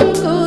Oh.